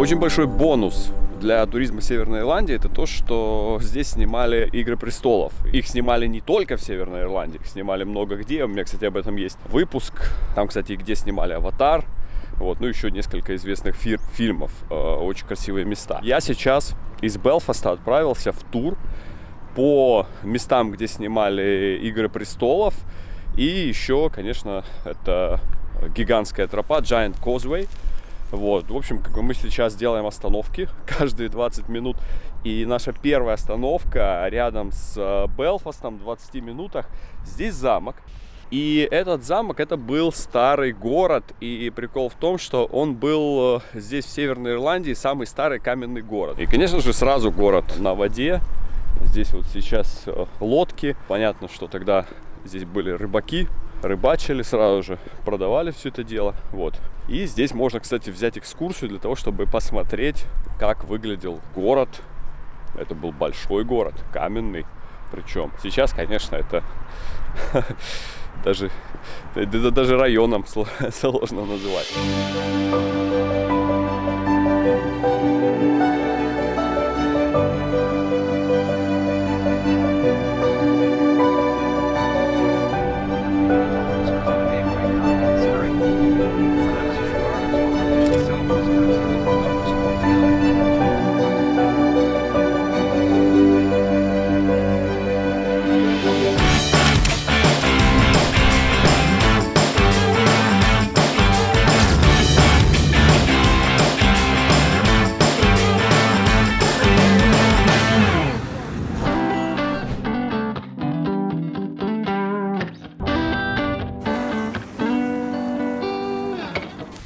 Очень большой бонус для туризма Северной Ирландии это то, что здесь снимали Игры престолов. Их снимали не только в Северной Ирландии, их снимали много где. У меня, кстати, об этом есть выпуск. Там, кстати, где снимали Аватар. Вот, ну еще несколько известных фир- фильмов, э, очень красивые места. Я сейчас из Белфаста отправился в тур по местам, где снимали Игры престолов. И еще, конечно, это гигантская тропа Giant Causeway. Вот, в общем, как бы мы сейчас делаем остановки каждые 20 минут. И наша первая остановка рядом с э, Белфастом, в 20 минутах. Здесь замок. И этот замок, это был старый город. И прикол в том, что он был э, здесь, в Северной Ирландии, самый старый каменный город. И, конечно же, сразу город на воде. Здесь вот сейчас э, лодки. Понятно, что тогда здесь были рыбаки, рыбачили сразу же, продавали все это дело. Вот. И здесь можно, кстати, взять экскурсию для того, чтобы посмотреть, как выглядел город. Это был большой город, каменный. Причем сейчас, конечно, это даже, даже районом сложно называть.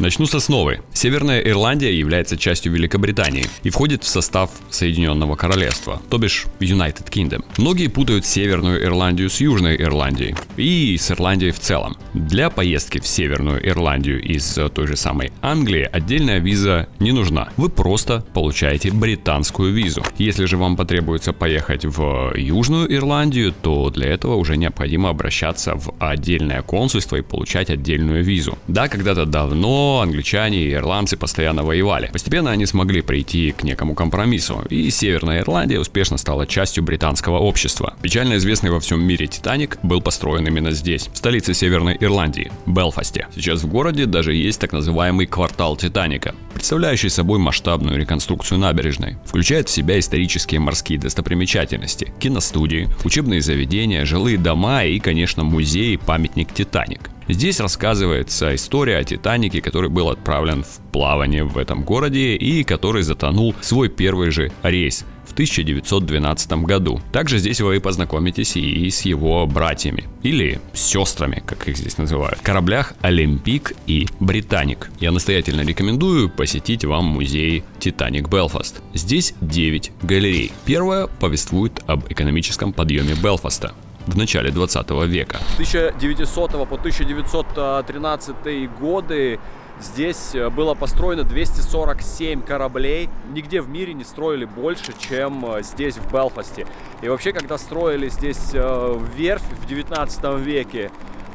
Начну с основы. Северная Ирландия является частью Великобритании и входит в состав Соединенного Королевства, то бишь United Kingdom. Многие путают Северную Ирландию с Южной Ирландией и с Ирландией в целом. Для поездки в Северную Ирландию из той же самой Англии отдельная виза не нужна. Вы просто получаете британскую визу. Если же вам потребуется поехать в Южную Ирландию, то для этого уже необходимо обращаться в отдельное консульство и получать отдельную визу. Да, когда-то давно англичане и ирландцы постоянно воевали. Постепенно они смогли прийти к некому компромиссу, и Северная Ирландия успешно стала частью британского общества. Печально известный во всем мире Титаник был построен именно здесь, в столице Северной Ирландии, Белфасте. Сейчас в городе даже есть так называемый квартал Титаника, представляющий собой масштабную реконструкцию набережной. Включает в себя исторические морские достопримечательности, киностудии, учебные заведения, жилые дома и, конечно, музей и памятник Титаник. Здесь рассказывается история о Титанике, который был отправлен в плавание в этом городе и который затонул свой первый же рейс в 1912 году. Также здесь вы познакомитесь и с его братьями, или сестрами, как их здесь называют, кораблях Олимпик и Британик. Я настоятельно рекомендую посетить вам музей Титаник Белфаст. Здесь 9 галерей. Первая повествует об экономическом подъеме Белфаста в начале 20 века. С 1900 по 1913 годы здесь э, было построено 247 кораблей. Нигде в мире не строили больше, чем э, здесь, в Белфасте. И вообще, когда строили здесь э, верфь в 19 веке,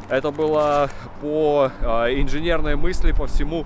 это было по инженерной мысли, по всему,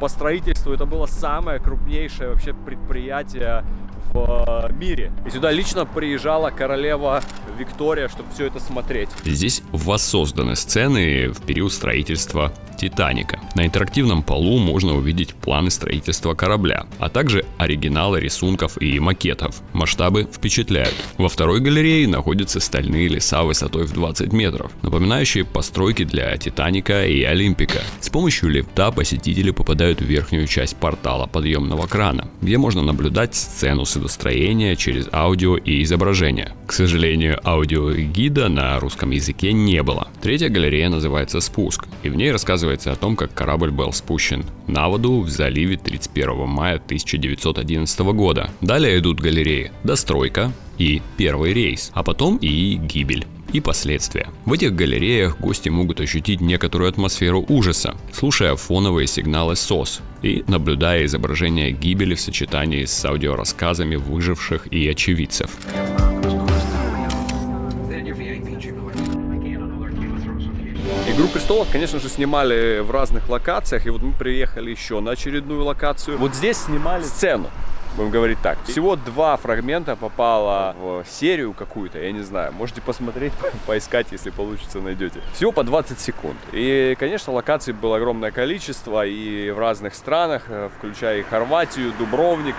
по строительству, это было самое крупнейшее вообще предприятие в мире. И сюда лично приезжала королева Виктория, чтобы все это смотреть. Здесь воссозданы сцены в период строительства Титаника. На интерактивном полу можно увидеть планы строительства корабля, а также оригиналы рисунков и макетов. Масштабы впечатляют. Во второй галерее находятся стальные леса высотой в 20 метров, напоминающие постройки для Титаника и Олимпика. С помощью лифта посетители попадают в верхнюю часть портала подъемного крана, где можно наблюдать сцену судостроения через аудио и изображение. К сожалению, аудиогида на русском языке не было. Третья галерея называется «Спуск», и в ней рассказывается о том, как корабль был спущен на воду в заливе 31 мая 1911 года. Далее идут галереи «Достройка», и первый рейс, а потом и гибель и последствия. В этих галереях гости могут ощутить некоторую атмосферу ужаса, слушая фоновые сигналы СОС и наблюдая изображение гибели в сочетании с аудиорассказами выживших и очевидцев. Игру престолов, конечно же, снимали в разных локациях. И вот мы приехали еще на очередную локацию. Вот здесь снимали сцену будем говорить так. Всего два фрагмента попало в серию какую-то, я не знаю. Можете посмотреть, поискать, если получится, найдете. Всего по 20 секунд. И, конечно, локаций было огромное количество и в разных странах, э, включая и Хорватию, Дубровник.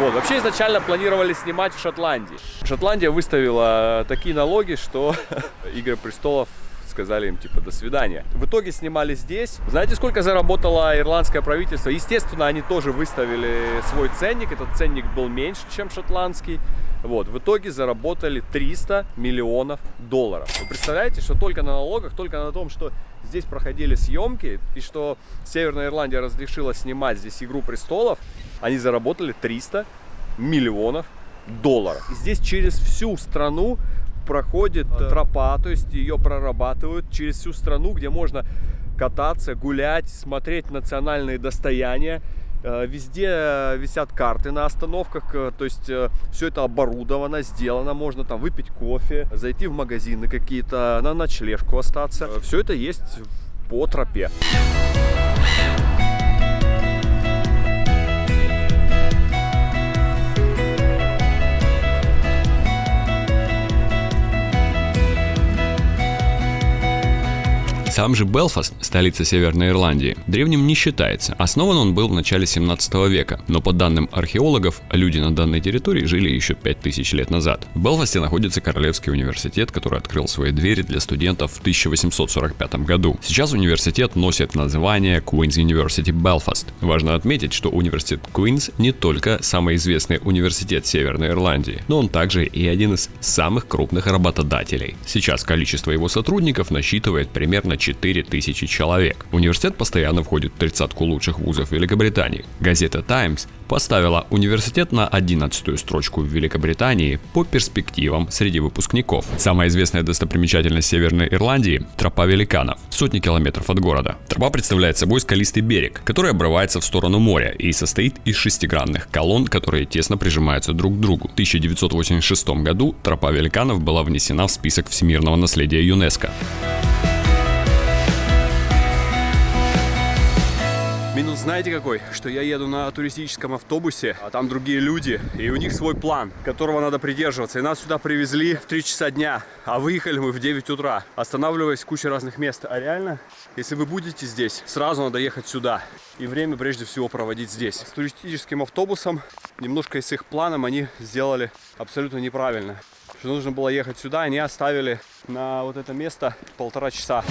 Вот, вообще изначально планировали снимать в Шотландии. Шотландия выставила такие налоги, что Игры престолов сказали им типа до свидания. В итоге снимали здесь. Знаете, сколько заработало ирландское правительство? Естественно, они тоже выставили свой ценник. Этот ценник был меньше, чем шотландский. Вот, в итоге заработали 300 миллионов долларов. Вы представляете, что только на налогах, только на том, что здесь проходили съемки, и что Северная Ирландия разрешила снимать здесь «Игру престолов», они заработали 300 миллионов долларов. И здесь через всю страну проходит э, тропа, то есть ее прорабатывают через всю страну, где можно кататься, гулять, смотреть национальные достояния. Э, везде э, висят карты на остановках, то есть все это оборудовано, сделано, можно там выпить кофе, зайти в магазины какие-то, на ночлежку остаться. Все это есть по тропе. Сам же Белфаст, столица Северной Ирландии, древним не считается. Основан он был в начале 17 века, но по данным археологов, люди на данной территории жили еще 5000 лет назад. В Белфасте находится Королевский университет, который открыл свои двери для студентов в 1845 году. Сейчас университет носит название Queen's University Belfast. Важно отметить, что университет Queen's не только самый известный университет Северной Ирландии, но он также и один из самых крупных работодателей. Сейчас количество его сотрудников насчитывает примерно 4000 человек. Университет постоянно входит в тридцатку лучших вузов Великобритании. Газета Times поставила университет на 11 строчку в Великобритании по перспективам среди выпускников. Самая известная достопримечательность Северной Ирландии – тропа великанов, сотни километров от города. Тропа представляет собой скалистый берег, который обрывается в сторону моря и состоит из шестигранных колонн, которые тесно прижимаются друг к другу. В 1986 году тропа великанов была внесена в список всемирного наследия ЮНЕСКО. Минус знаете какой? Что я еду на туристическом автобусе, а там другие люди, и у них свой план, которого надо придерживаться. И нас сюда привезли в 3 часа дня, а выехали мы в 9 утра, останавливаясь в куче разных мест. А реально, если вы будете здесь, сразу надо ехать сюда. И время прежде всего проводить здесь. С туристическим автобусом, немножко с их планом, они сделали абсолютно неправильно. Что нужно было ехать сюда, они оставили на вот это место полтора часа.